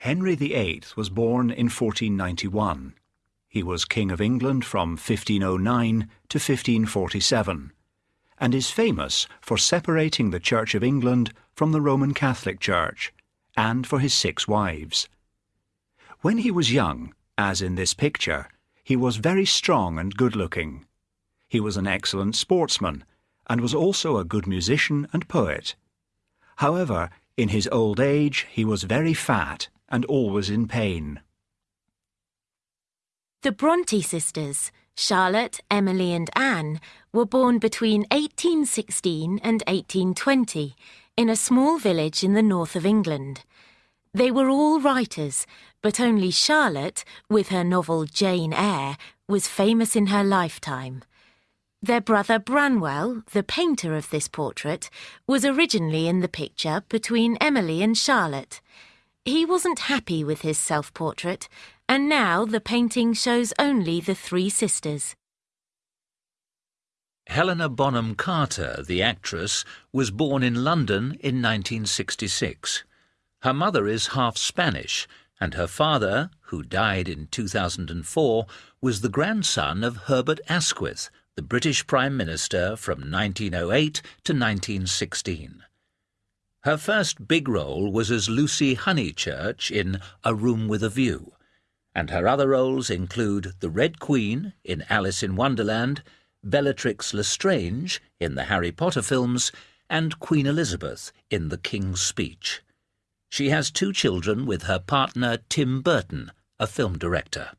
Henry VIII was born in 1491. He was King of England from 1509 to 1547 and is famous for separating the Church of England from the Roman Catholic Church and for his six wives. When he was young, as in this picture, he was very strong and good looking. He was an excellent sportsman and was also a good musician and poet. However, in his old age he was very fat and always in pain. The Bronte sisters, Charlotte, Emily, and Anne, were born between 1816 and 1820 in a small village in the north of England. They were all writers, but only Charlotte, with her novel Jane Eyre, was famous in her lifetime. Their brother Branwell, the painter of this portrait, was originally in the picture between Emily and Charlotte. He wasn't happy with his self-portrait, and now the painting shows only the three sisters. Helena Bonham Carter, the actress, was born in London in 1966. Her mother is half Spanish, and her father, who died in 2004, was the grandson of Herbert Asquith, the British Prime Minister from 1908 to 1916. Her first big role was as Lucy Honeychurch in A Room with a View, and her other roles include the Red Queen in Alice in Wonderland, Bellatrix Lestrange in the Harry Potter films, and Queen Elizabeth in The King's Speech. She has two children with her partner Tim Burton, a film director.